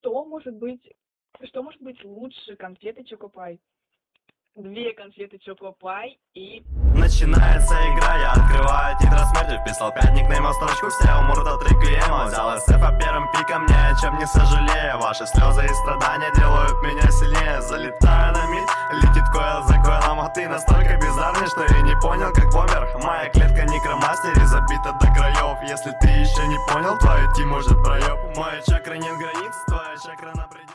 что может быть, что может быть лучше конфеты Чокопай? Две конфеты Чокопай и... Начинается игра, я открываю тетрадь смерти Вписал пять никнеймов строчку, все умрут от реквиема Взял по первым пиком, ни о чем не сожалею. Ваши слезы и страдания делают меня сильнее. Залетаю на мид, летит койл за койлом А ты настолько бездарный, что я не понял, как помер Моя клетка некромастери забита до краев. Если ты еще не понял, твой тим может проеб. Моя чакра нет границ, твоя чакра на пределе